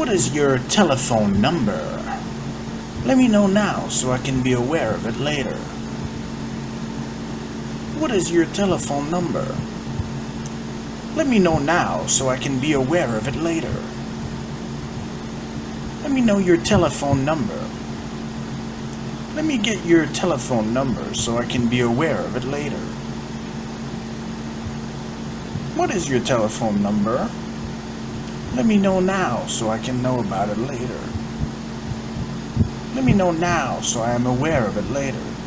What is your telephone number? Let me know now so I can be aware of it later. What is your telephone number? Let me know now so I can be aware of it later. Let me know your telephone number. Let me get your telephone number so I can be aware of it later. What is your telephone number? Let me know now so I can know about it later. Let me know now so I am aware of it later.